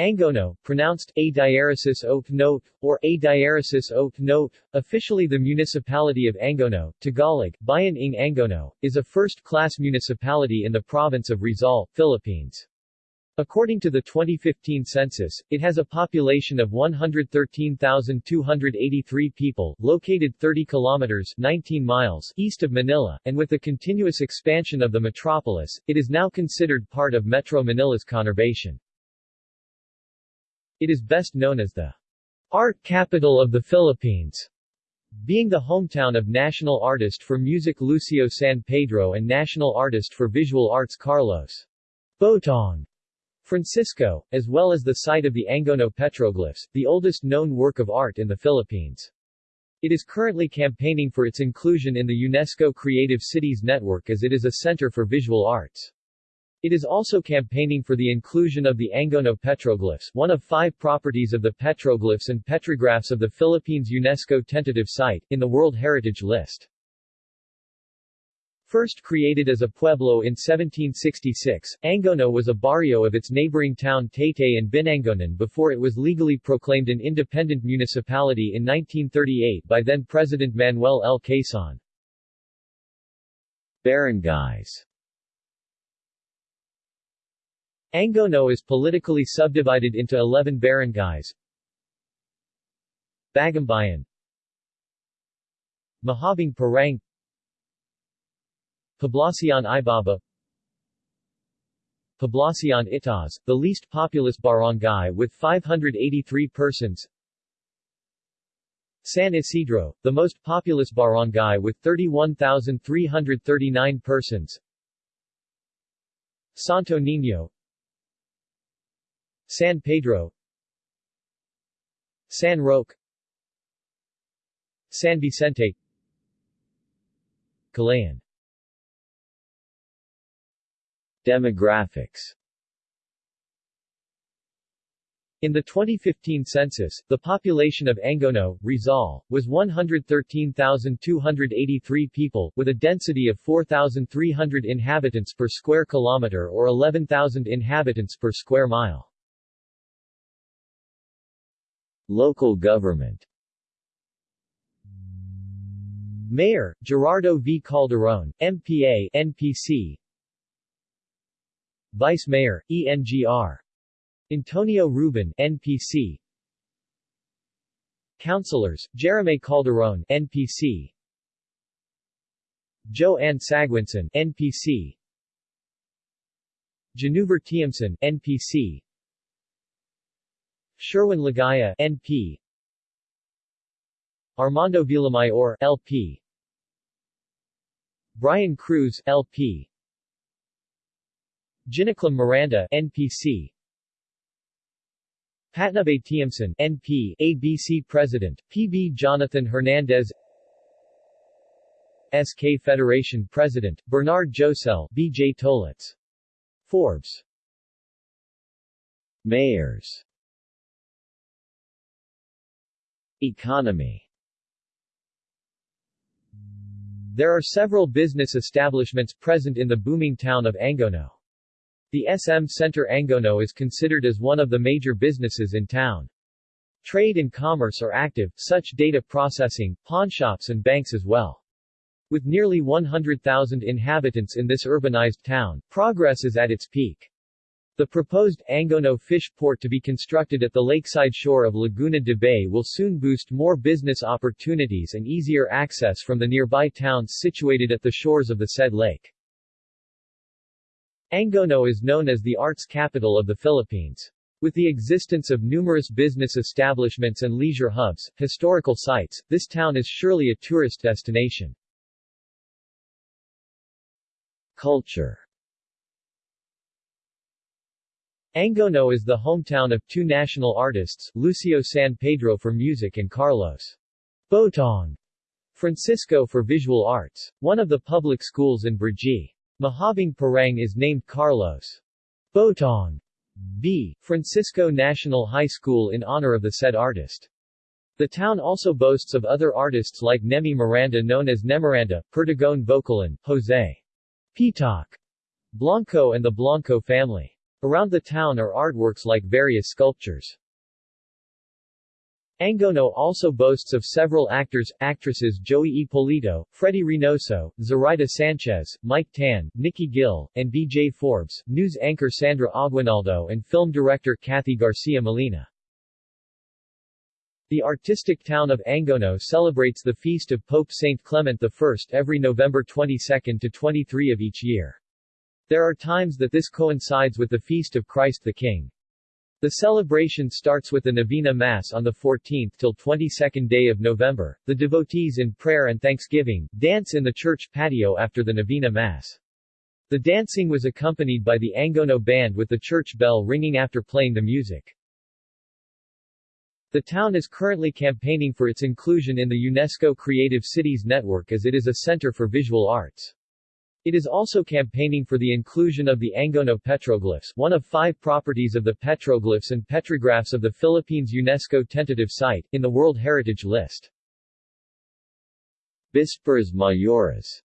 Angono, pronounced a diaresis oak note, or a diaresis oak note, officially the municipality of Angono, Tagalog, Bayan ng Angono, is a first-class municipality in the province of Rizal, Philippines. According to the 2015 census, it has a population of 113,283 people, located 30 kilometers 19 miles east of Manila, and with the continuous expansion of the metropolis, it is now considered part of Metro Manila's conurbation. It is best known as the art capital of the Philippines, being the hometown of national artist for music Lucio San Pedro and national artist for visual arts Carlos Botong Francisco, as well as the site of the Angono petroglyphs, the oldest known work of art in the Philippines. It is currently campaigning for its inclusion in the UNESCO Creative Cities Network as it is a center for visual arts. It is also campaigning for the inclusion of the Angono petroglyphs, one of five properties of the petroglyphs and petrographs of the Philippines UNESCO tentative site, in the World Heritage List. First created as a pueblo in 1766, Angono was a barrio of its neighboring town Taytay and Binangonan before it was legally proclaimed an independent municipality in 1938 by then-President Manuel L. Quezon. Barangays Angono is politically subdivided into 11 barangays. Bagumbayan Mahabang Parang. Poblacion Ibaba Poblacion Itaas, the least populous barangay with 583 persons. San Isidro, the most populous barangay with 31,339 persons. Santo Niño San Pedro San Roque San Vicente Calayan Demographics in the 2015 census, the population of Angono, Rizal, was 113,283 people, with a density of 4,300 inhabitants per square kilometer or 11,000 inhabitants per square mile. Local government. Mayor, Gerardo V. Calderon, MPA, NPC Vice Mayor, ENGR. Antonio Ruben, NPC Councilors, Jeremy Calderon, NPC Joe Ann Sagwinson, NPC Januver Tiamson, NPC Sherwin Ligaya, NP Armando Villamayor, LP Brian Cruz, LP Ginaclam Miranda, NPC Patnubay Tiamson, NP, ABC President, PB Jonathan Hernandez. SK Federation President, Bernard Josel, BJ Tolitz. Forbes. Mayors Economy There are several business establishments present in the booming town of Angono. The SM Center Angono is considered as one of the major businesses in town. Trade and commerce are active, such data processing, pawnshops and banks as well. With nearly 100,000 inhabitants in this urbanized town, progress is at its peak. The proposed Angono fish port to be constructed at the lakeside shore of Laguna de Bay will soon boost more business opportunities and easier access from the nearby towns situated at the shores of the said lake. Angono is known as the arts capital of the Philippines. With the existence of numerous business establishments and leisure hubs, historical sites, this town is surely a tourist destination. Culture Angono is the hometown of two national artists, Lucio San Pedro for music and Carlos Botong Francisco for visual arts. One of the public schools in Brgy. Mahabang Parang is named Carlos Botong B. Francisco National High School in honor of the said artist. The town also boasts of other artists like Nemi Miranda known as Nemiranda, Perdigon Vocalan, Jose Pitak Blanco and the Blanco family. Around the town are artworks like various sculptures. Angono also boasts of several actors, actresses Joey Ippolito, Freddie Reynoso, Zoraida Sanchez, Mike Tan, Nikki Gil, and B.J. Forbes, news anchor Sandra Aguinaldo and film director Cathy Garcia Molina. The artistic town of Angono celebrates the feast of Pope Saint Clement I every November 22 to 23 of each year. There are times that this coincides with the feast of Christ the King. The celebration starts with the Novena Mass on the 14th till 22nd day of November. The devotees in prayer and thanksgiving dance in the church patio after the Novena Mass. The dancing was accompanied by the Angono band with the church bell ringing after playing the music. The town is currently campaigning for its inclusion in the UNESCO Creative Cities Network as it is a center for visual arts. It is also campaigning for the inclusion of the Angono petroglyphs, one of five properties of the petroglyphs and petrographs of the Philippines UNESCO tentative site, in the World Heritage List. Bisperas Mayores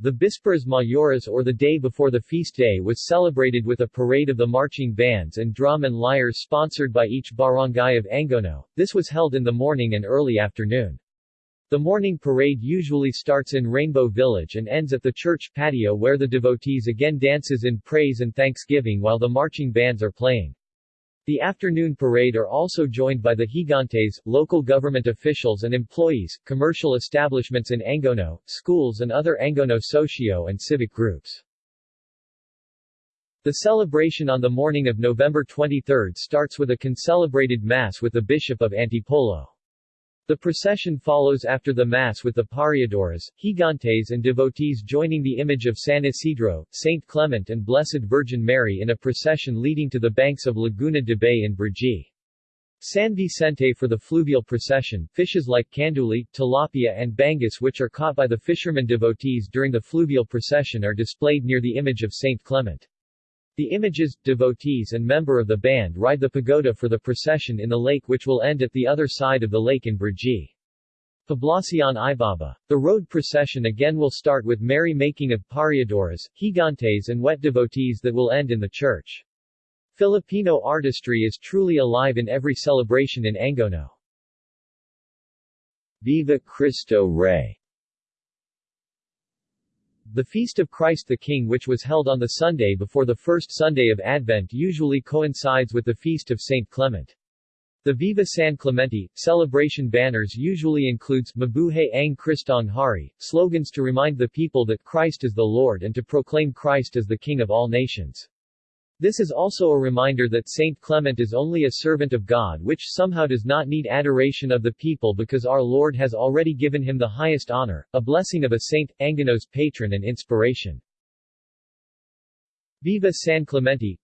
The Bisperas Mayores or the day before the feast day was celebrated with a parade of the marching bands and drum and lyres sponsored by each barangay of Angono. This was held in the morning and early afternoon. The morning parade usually starts in Rainbow Village and ends at the church patio where the devotees again dances in praise and thanksgiving while the marching bands are playing. The afternoon parade are also joined by the Gigantes, local government officials and employees, commercial establishments in Angono, schools and other Angono socio and civic groups. The celebration on the morning of November 23 starts with a concelebrated mass with the Bishop of Antipolo. The procession follows after the Mass with the pariadores, gigantes and devotees joining the image of San Isidro, Saint Clement and Blessed Virgin Mary in a procession leading to the banks of Laguna de Bay in Brgy. San Vicente for the fluvial procession, fishes like canduli, tilapia and bangus which are caught by the fishermen devotees during the fluvial procession are displayed near the image of Saint Clement. The images, devotees and member of the band ride the pagoda for the procession in the lake which will end at the other side of the lake in Brgy. Poblacion Ibaba. The road procession again will start with merry making of pariadores, gigantes and wet devotees that will end in the church. Filipino artistry is truly alive in every celebration in Angono. Viva Cristo Rey the Feast of Christ the King which was held on the Sunday before the first Sunday of Advent usually coincides with the Feast of St. Clement. The Viva San Clemente celebration banners usually includes Mabuhay ang Kristong Hari, slogans to remind the people that Christ is the Lord and to proclaim Christ as the King of all nations. This is also a reminder that Saint Clement is only a servant of God which somehow does not need adoration of the people because our Lord has already given him the highest honor, a blessing of a saint, Angono's patron and inspiration. Viva San Clemente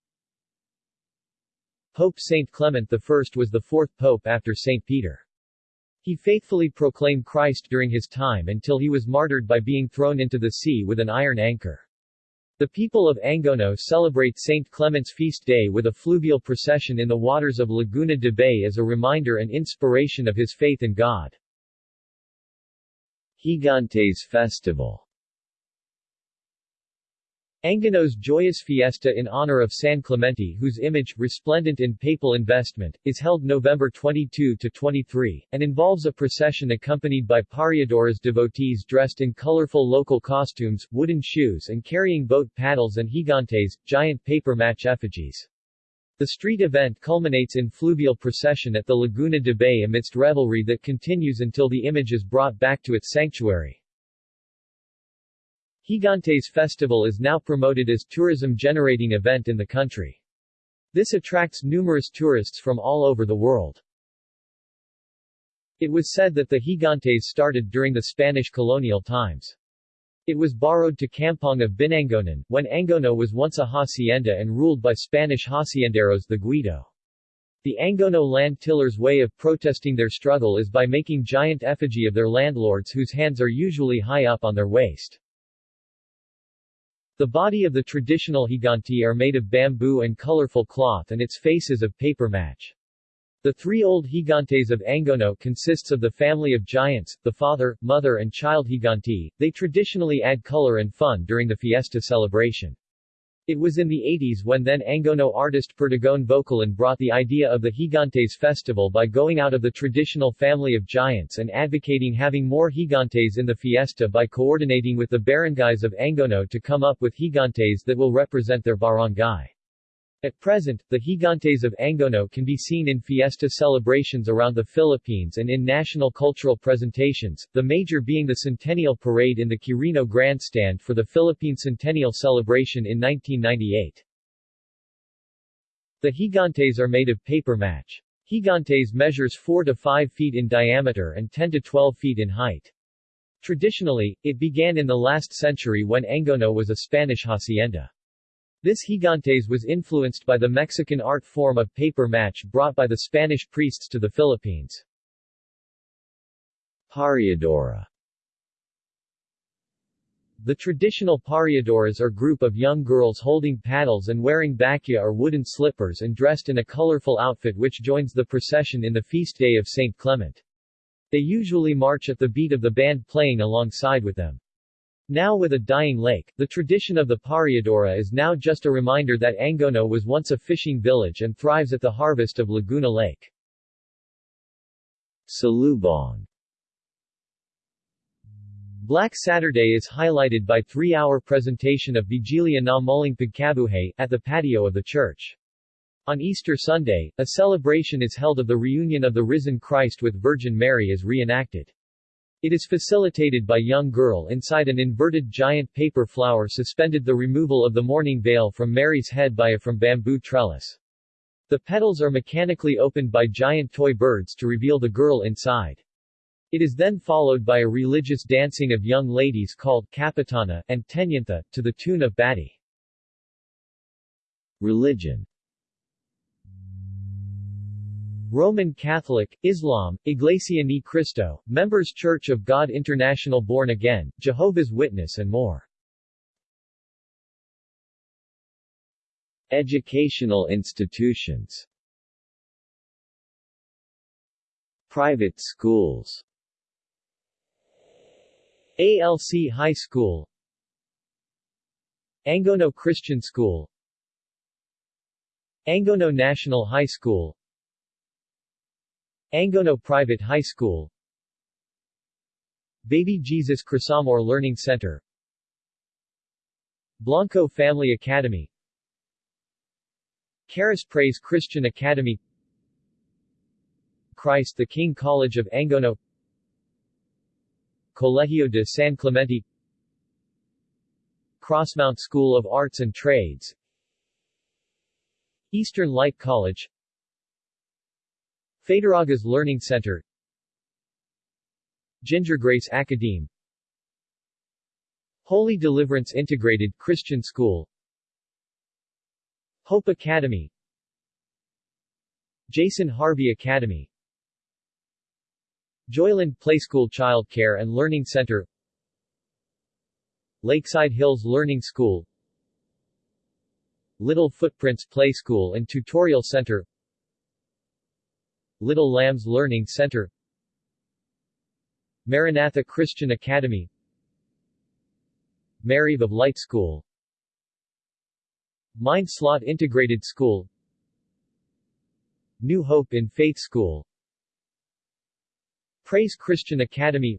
Pope Saint Clement I was the fourth pope after Saint Peter. He faithfully proclaimed Christ during his time until he was martyred by being thrown into the sea with an iron anchor. The people of Angono celebrate St. Clement's feast day with a fluvial procession in the waters of Laguna de Bay as a reminder and inspiration of his faith in God. Gigantes Festival Angono's joyous fiesta in honor of San Clemente whose image, resplendent in papal investment, is held November 22-23, and involves a procession accompanied by pariadores devotees dressed in colorful local costumes, wooden shoes and carrying boat paddles and gigantes, giant papier-mâché effigies. The street event culminates in fluvial procession at the Laguna de Bay amidst revelry that continues until the image is brought back to its sanctuary. Gigantes Festival is now promoted as tourism-generating event in the country. This attracts numerous tourists from all over the world. It was said that the Gigantes started during the Spanish colonial times. It was borrowed to Kampong of Binangonan, when Angono was once a hacienda and ruled by Spanish hacienderos the Guido. The Angono land tillers' way of protesting their struggle is by making giant effigy of their landlords whose hands are usually high up on their waist. The body of the traditional higanti are made of bamboo and colorful cloth and its faces of papier-mâché. The three old higantes of Angono consists of the family of giants, the father, mother and child higanti. They traditionally add color and fun during the fiesta celebration. It was in the 80s when then Angono artist Perdigon Vocalan brought the idea of the Gigantes festival by going out of the traditional family of giants and advocating having more Gigantes in the fiesta by coordinating with the barangays of Angono to come up with Gigantes that will represent their barangay. At present, the Gigantes of Angono can be seen in fiesta celebrations around the Philippines and in national cultural presentations, the major being the Centennial Parade in the Quirino Grandstand for the Philippine Centennial Celebration in 1998. The Gigantes are made of papier-mâché. Gigantes measures 4 to 5 feet in diameter and 10 to 12 feet in height. Traditionally, it began in the last century when Angono was a Spanish hacienda. This gigantes was influenced by the Mexican art form of papier-mâché brought by the Spanish priests to the Philippines. Pariadora The traditional pariadoras are group of young girls holding paddles and wearing bakya or wooden slippers and dressed in a colorful outfit which joins the procession in the feast day of St. Clement. They usually march at the beat of the band playing alongside with them. Now with a dying lake, the tradition of the Pariadora is now just a reminder that Angono was once a fishing village and thrives at the harvest of Laguna Lake. Salubong Black Saturday is highlighted by three-hour presentation of Vigilia na Muling Pagkabuhay, at the patio of the church. On Easter Sunday, a celebration is held of the reunion of the risen Christ with Virgin Mary as reenacted. It is facilitated by young girl inside an inverted giant paper flower suspended the removal of the mourning veil from Mary's head by a from bamboo trellis. The petals are mechanically opened by giant toy birds to reveal the girl inside. It is then followed by a religious dancing of young ladies called Kapitana and Tenyantha, to the tune of Bati. Religion Roman Catholic, Islam, Iglesia Ni Cristo, Members Church of God International Born Again, Jehovah's Witness and more. Educational institutions. Private schools. ALC High School. Angono Christian School. Angono National High School Angono Private High School. Baby Jesus Crisamor Learning Center. Blanco Family Academy. Caris Praise Christian Academy. Christ the King College of Angono. Colegio de San Clemente. Crossmount School of Arts and Trades. Eastern Light College Federagas Learning Center. Ginger Grace Academe. Holy Deliverance Integrated Christian School. Hope Academy. Jason Harvey Academy. Joyland Playschool Child Care and Learning Center. Lakeside Hills Learning School. Little Footprints Play School and Tutorial Center Little Lambs Learning Center. Maranatha Christian Academy. Mary of Light School. Mind Slot Integrated School. New Hope in Faith School. Praise Christian Academy.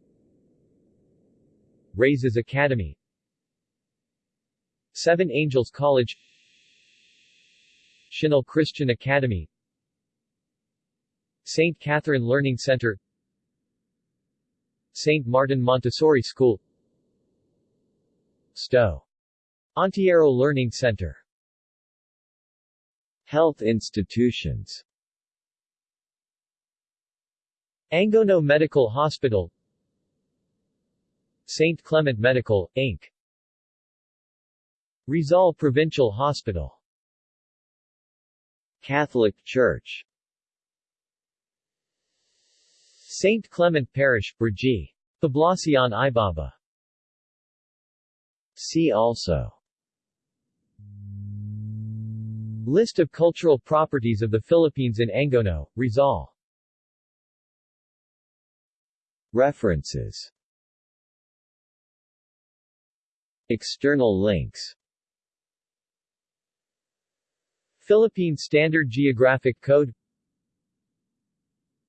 Raises Academy. Seven Angels College. Chinel Christian Academy St. Catherine Learning Center St. Martin Montessori School Stowe. Antiero Learning Center Health institutions Angono Medical Hospital St. Clement Medical, Inc. Rizal Provincial Hospital Catholic Church St. Clement Parish, Brgy. Poblacion Ibaba. See also List of cultural properties of the Philippines in Angono, Rizal References External links Philippine Standard Geographic Code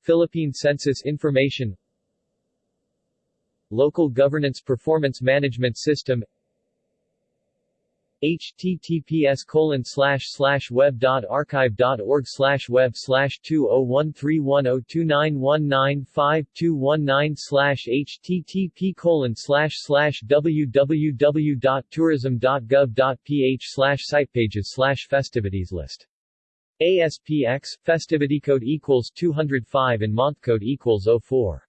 Philippine Census Information Local Governance Performance Management System https colon slash slash web dot archive dot org slash web slash two oh one three one oh two nine one nine five two one nine slash http colon slash slash www dot tourism dot gov dot ph slash site pages slash festivities list ASPX festivity code equals 205 and month code equals 04